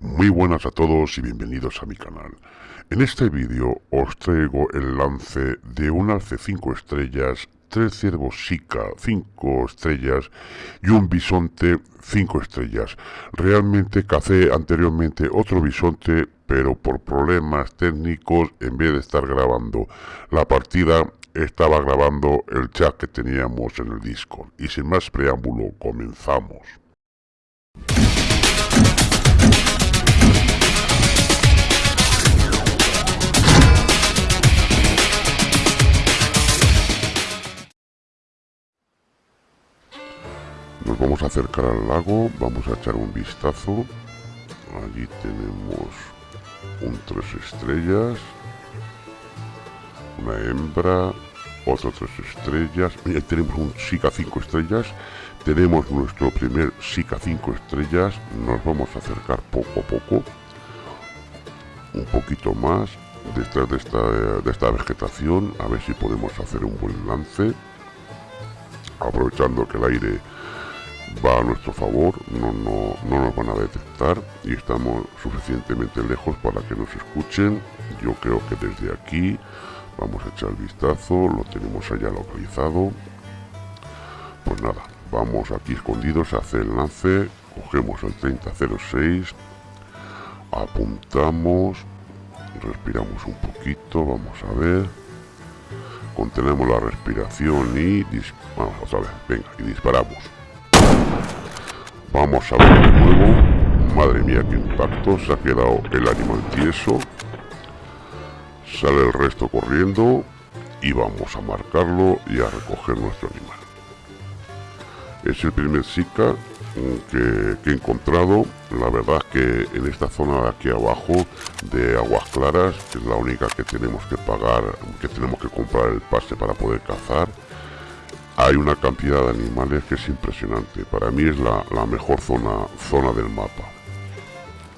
Muy buenas a todos y bienvenidos a mi canal. En este vídeo os traigo el lance de un alce 5 estrellas, tres ciervos Sika 5 estrellas y un bisonte 5 estrellas. Realmente cacé anteriormente otro bisonte, pero por problemas técnicos, en vez de estar grabando la partida, estaba grabando el chat que teníamos en el Discord. Y sin más preámbulo, comenzamos. Vamos a acercar al lago, vamos a echar un vistazo. Allí tenemos un tres estrellas, una hembra, otro tres estrellas. Mira, tenemos un Sika 5 estrellas. Tenemos nuestro primer Sika 5 estrellas. Nos vamos a acercar poco a poco. Un poquito más detrás de esta, de esta vegetación. A ver si podemos hacer un buen lance. Aprovechando que el aire va a nuestro favor, no, no, no nos van a detectar y estamos suficientemente lejos para que nos escuchen. Yo creo que desde aquí vamos a echar el vistazo, lo tenemos allá localizado. Pues nada, vamos aquí escondidos a hacer el lance, cogemos el 3006, apuntamos, respiramos un poquito, vamos a ver. Contenemos la respiración y vamos otra vez, venga, y disparamos. Vamos a ver de nuevo. Madre mía, qué impacto. Se ha quedado el animal tieso. Sale el resto corriendo. Y vamos a marcarlo y a recoger nuestro animal. Es el primer Zika que, he encontrado. La verdad que en esta zona de aquí abajo de Aguas Claras, que es la única que tenemos que pagar, que tenemos que comprar el pase para poder cazar hay una cantidad de animales que es impresionante. Para mí es la, mejor zona, zona del mapa.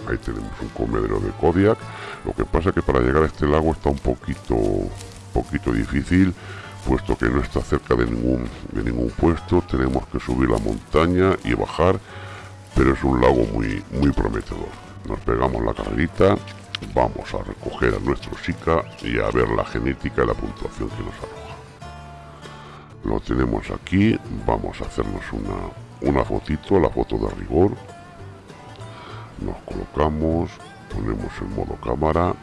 Ahí tenemos un comedero de Kodiak. Lo que pasa es que para llegar a este lago está un poquito, poquito difícil, puesto que no está cerca de ningún, de ningún puesto. Tenemos que subir la montaña y bajar, pero es un lago muy, muy prometedor. Nos pegamos la carrerita, vamos a recoger a nuestro Sika y a ver la genética y la puntuación que nos arroja lo tenemos aquí vamos a hacernos una, una fotito la foto de rigor. Nos colocamos ponemos en modo cámara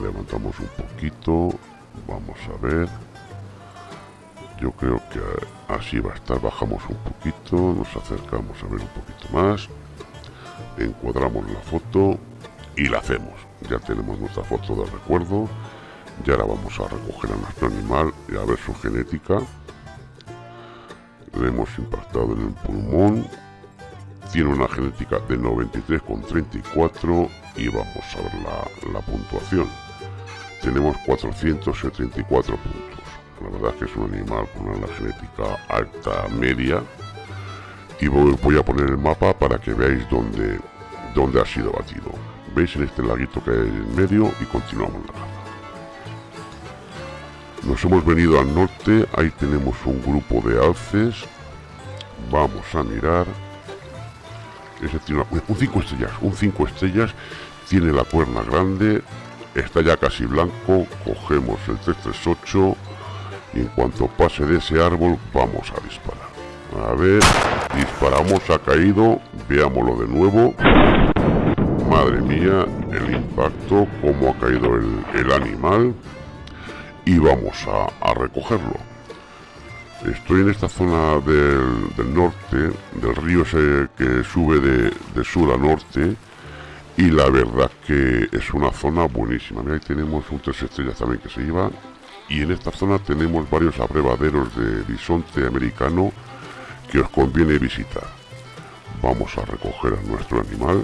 levantamos un poquito vamos a ver. Yo creo que así va a estar bajamos un poquito nos acercamos a ver un poquito más encuadramos la foto y la hacemos. Ya tenemos nuestra foto de recuerdo y ahora vamos a recoger a nuestro animal y a ver su genética le hemos impactado en el pulmón. Tiene una genética de 93,34 y vamos a ver la, puntuación. Tenemos 474 puntos. La verdad es que es un animal con una genética alta media. Y voy, a poner el mapa para que veáis dónde, dónde ha sido batido. Veis en este laguito que hay en medio y continuamos la caza nos hemos venido al norte, ahí tenemos un grupo de alces. Vamos a mirar. Ese tiene un 5 estrellas, un 5 estrellas. Tiene la cuerna grande, está ya casi blanco. Cogemos el 338 y en cuanto pase de ese árbol vamos a disparar. A ver, disparamos, ha caído, veámoslo de nuevo. Madre mía, el impacto, cómo ha caído el, el animal y vamos a, recogerlo. Estoy en esta zona del, norte, del río ese que sube de, sur a norte y la verdad que es una zona buenísima. ahí tenemos un tres estrellas también que se iba y en esta zona tenemos varios abrevaderos de bisonte americano que os conviene visitar. Vamos a recoger a nuestro animal.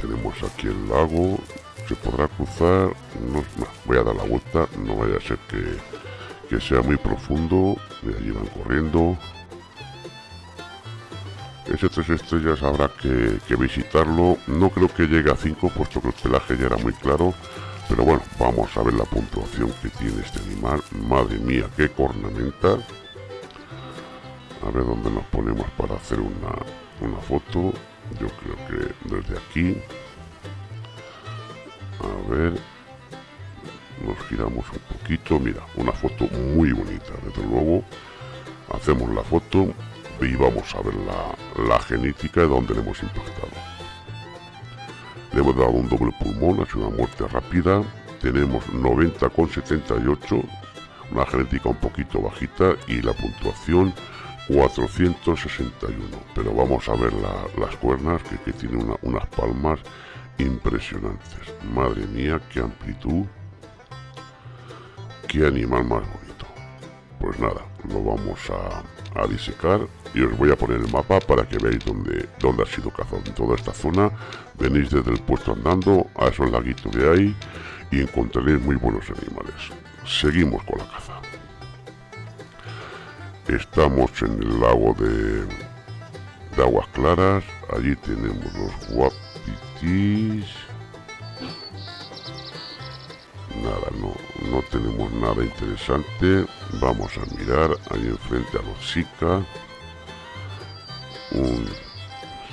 Tenemos aquí el lago, se podrá cruzar no, voy a dar la vuelta no vaya a ser que, que sea muy profundo de allí van corriendo. Ese tres estrellas habrá que, que, visitarlo no creo que llegue a 5 puesto que el pelaje ya era muy claro pero bueno vamos a ver la puntuación que tiene este animal madre mía qué cornamenta. A ver dónde nos ponemos para hacer una, una foto yo creo que desde aquí a ver nos giramos un poquito. Mira una foto muy bonita desde luego. Hacemos la foto y vamos a ver la, la genética de donde le hemos impactado. Le hemos dado un doble pulmón ha sido una muerte rápida. Tenemos 90,78 una genética un poquito bajita y la puntuación 461 pero vamos a ver las cuernas que, que tiene unas palmas impresionantes. Madre mía qué amplitud qué animal más bonito. Pues nada lo vamos a, a, disecar y os voy a poner el mapa para que veáis dónde, dónde ha sido cazado. En toda esta zona venís desde el puesto andando a esos laguitos de ahí y encontraréis muy buenos animales. Seguimos con la caza. Estamos en el lago de, de aguas claras. Allí tenemos los Nada, no, no tenemos nada interesante. Vamos a mirar ahí enfrente a los chicas. Un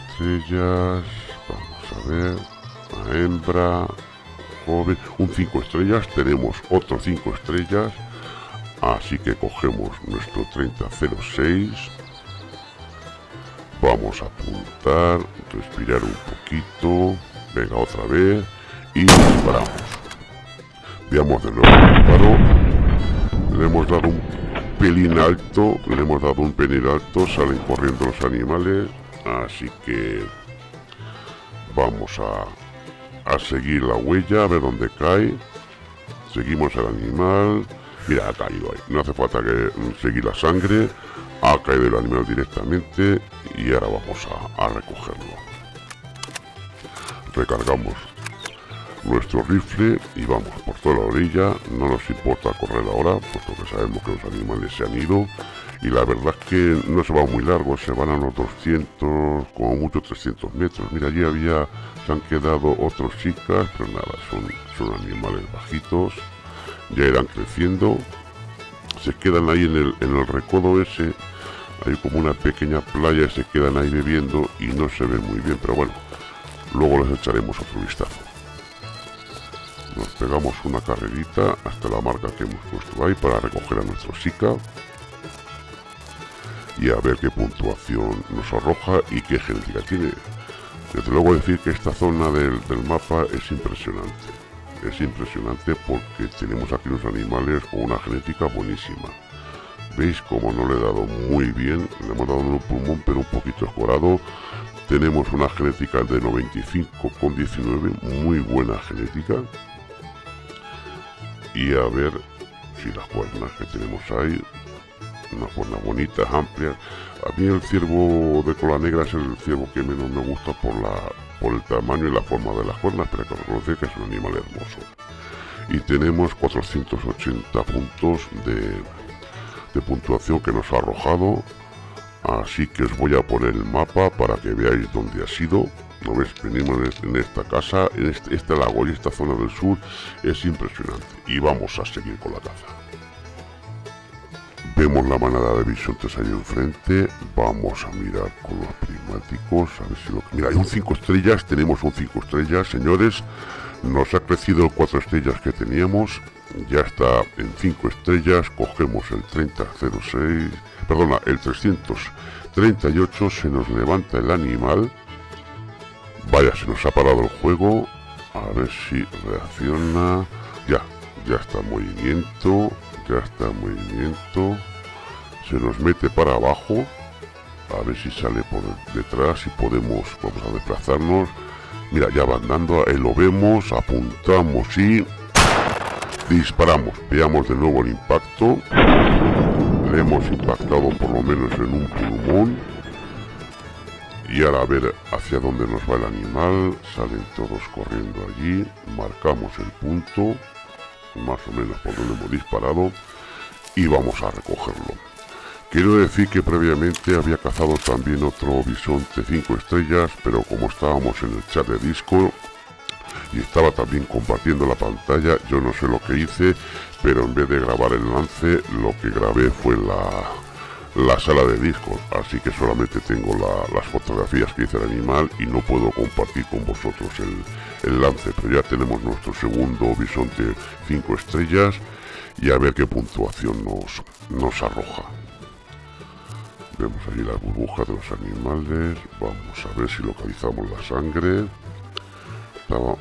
estrellas. Vamos a ver. A hembra. Joven. Un 5 estrellas. Tenemos otro 5 estrellas Así que cogemos nuestro 3006. Vamos a apuntar, respirar un poquito. Venga otra vez. Y disparamos. Veamos de nuevo el disparo. Le hemos dado un pelín alto. Le hemos dado un pelín alto. Salen corriendo los animales. Así que vamos a, a seguir la huella, a ver dónde cae. Seguimos al animal. Mira, ha caído ahí. No hace falta que seguir la sangre. Ha caído el animal directamente y ahora vamos a, recogerlo. Recargamos nuestro rifle y vamos por toda la orilla. No nos importa correr ahora, puesto que sabemos que los animales se han ido. Y la verdad es que no se va muy largo, se van a los 200, como mucho 300 metros. Mira, allí había, se han quedado otros chicas, pero nada, son animales bajitos ya irán creciendo se quedan ahí en el, en el recodo ese hay como una pequeña playa se quedan ahí bebiendo y no se ven muy bien pero bueno luego les echaremos otro vistazo. Nos pegamos una carrerita hasta la marca que hemos puesto ahí para recoger a nuestro Sika y a ver qué puntuación nos arroja y qué genética tiene. Desde luego decir que esta zona del, del mapa es impresionante es impresionante porque tenemos aquí los animales con una genética buenísima. Veis como no le he dado muy bien, le hemos dado un pulmón pero un poquito escorado. Tenemos una genética de 95,19, muy buena genética. Y a ver si las cuernas que tenemos ahí, una cuerna bonita, amplia. A mí el ciervo de cola negra es el ciervo que menos me gusta por la por el tamaño y la forma de las cuernas, pero que reconocer que es un animal hermoso. Y tenemos 480 puntos de, de puntuación que nos ha arrojado. Así que os voy a poner el mapa para que veáis dónde ha sido. ¿No ves? Venimos en esta casa, en este, este lago y esta zona del sur es impresionante. Y vamos a seguir con la caza. Vemos la manada de bisontes ahí enfrente. Vamos a mirar con los prismáticos. A ver si lo... Mira, hay un 5 estrellas. Tenemos un 5 estrellas, señores. Nos ha crecido el 4 estrellas que teníamos. Ya está en 5 estrellas. Cogemos el 3006. Perdona, el 338. Se nos levanta el animal. Vaya, se nos ha parado el juego. A ver si reacciona. Ya, ya está en movimiento ya está en movimiento. Se nos mete para abajo. A ver si sale por detrás y podemos vamos a desplazarnos. Mira ya va andando ahí lo vemos apuntamos y disparamos. Veamos de nuevo el impacto. Le hemos impactado por lo menos en un pulmón y ahora a ver hacia dónde nos va el animal. Salen todos corriendo allí. Marcamos el punto más o menos por donde hemos disparado y vamos a recogerlo. Quiero decir que previamente había cazado también otro bisonte 5 estrellas, pero como estábamos en el chat de Discord y estaba también compartiendo la pantalla, yo no sé lo que hice, pero en vez de grabar el lance, lo que grabé fue la, la sala de discos, así que solamente tengo las fotografías que hice el animal y no puedo compartir con vosotros el, lance, pero ya tenemos nuestro segundo bisonte 5 estrellas y a ver qué puntuación nos, nos arroja. Vemos ahí la burbuja de los animales, vamos a ver si localizamos la sangre. no,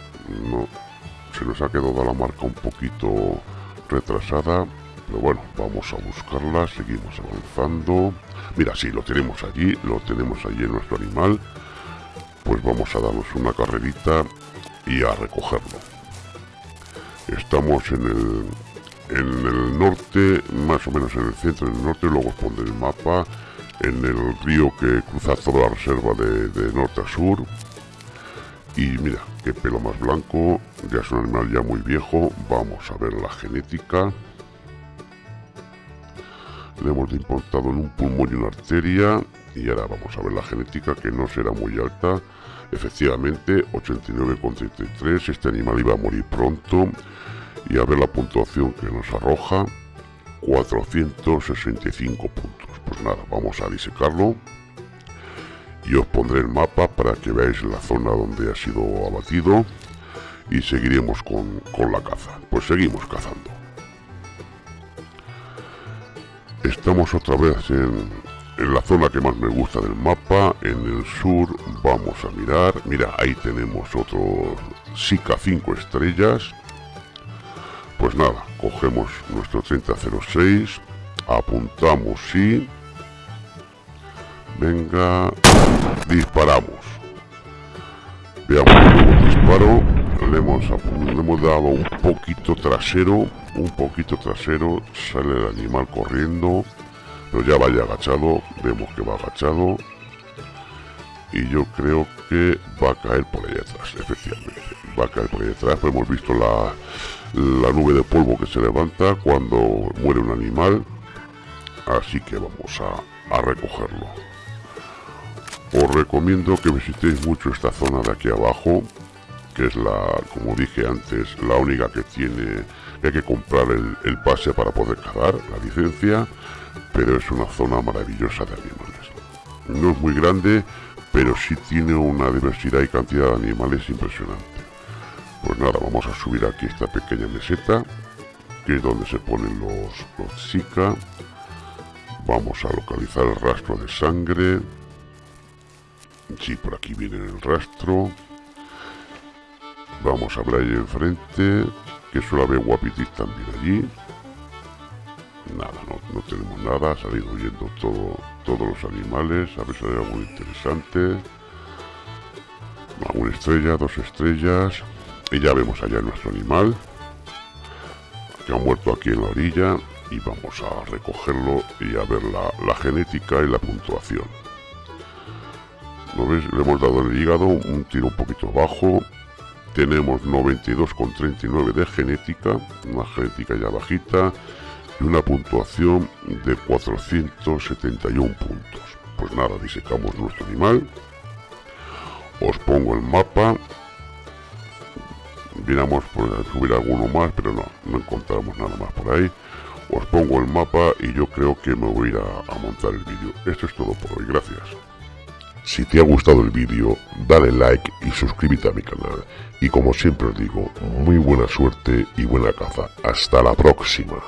se nos ha quedado la marca un poquito retrasada, pero bueno, vamos a buscarla, seguimos avanzando. Mira, sí, lo tenemos allí, lo tenemos allí en nuestro animal. Pues vamos a darnos una carrerita y a recogerlo. Estamos en el, en el norte, más o menos en el centro del norte, luego os pondré el mapa, en el río que cruza toda la reserva de, de norte a sur. Y mira, qué pelo más blanco, ya es un animal ya muy viejo, vamos a ver la genética le hemos implantado en un pulmón y una arteria y ahora vamos a ver la genética que no será muy alta. Efectivamente 89,33 este animal iba a morir pronto y a ver la puntuación que nos arroja 465 puntos. Pues nada vamos a disecarlo y os pondré el mapa para que veáis la zona donde ha sido abatido y seguiremos con, con la caza. Pues seguimos cazando Estamos otra vez en, la zona que más me gusta del mapa, en el sur, vamos a mirar, mira, ahí tenemos otro Sika 5 estrellas, pues nada, cogemos nuestro 3006, apuntamos y... Venga, disparamos. Veamos el disparo, le hemos, le hemos dado un poquito trasero un poquito trasero, sale el animal corriendo, pero ya vaya agachado, vemos que va agachado, y yo creo que va a caer por ahí atrás, efectivamente, va a caer por ahí atrás, pues hemos visto la, la nube de polvo que se levanta cuando muere un animal, así que vamos a, a recogerlo. Os recomiendo que visitéis mucho esta zona de aquí abajo, que es la, como dije antes, la única que tiene, hay que comprar el, pase para poder cazar, la licencia, pero es una zona maravillosa de animales. No es muy grande, pero sí tiene una diversidad y cantidad de animales impresionante. Pues nada, vamos a subir aquí esta pequeña meseta, que es donde se ponen los, chicas. Vamos a localizar el rastro de sangre. Sí, por aquí viene el rastro. Vamos a ver ahí enfrente, que suele haber guapitis también allí. Nada, no, tenemos nada, ha salido huyendo todo, todos los animales, a ver si hay algo interesante. Una estrella, dos estrellas. Y ya vemos allá nuestro animal, que ha muerto aquí en la orilla. Y vamos a recogerlo y a ver la, la genética y la puntuación. ¿Lo ves? Le hemos dado el hígado un tiro un poquito bajo, tenemos 92,39 de genética, una genética ya bajita y una puntuación de 471 puntos. Pues nada, disecamos nuestro animal. Os pongo el mapa. Miramos por subir alguno más, pero no, no encontramos nada más por ahí. Os pongo el mapa y yo creo que me voy a a montar el vídeo. Esto es todo por hoy, gracias. Si te ha gustado el vídeo, dale like y suscríbete a mi canal. Y como siempre os digo, muy buena suerte y buena caza. Hasta la próxima.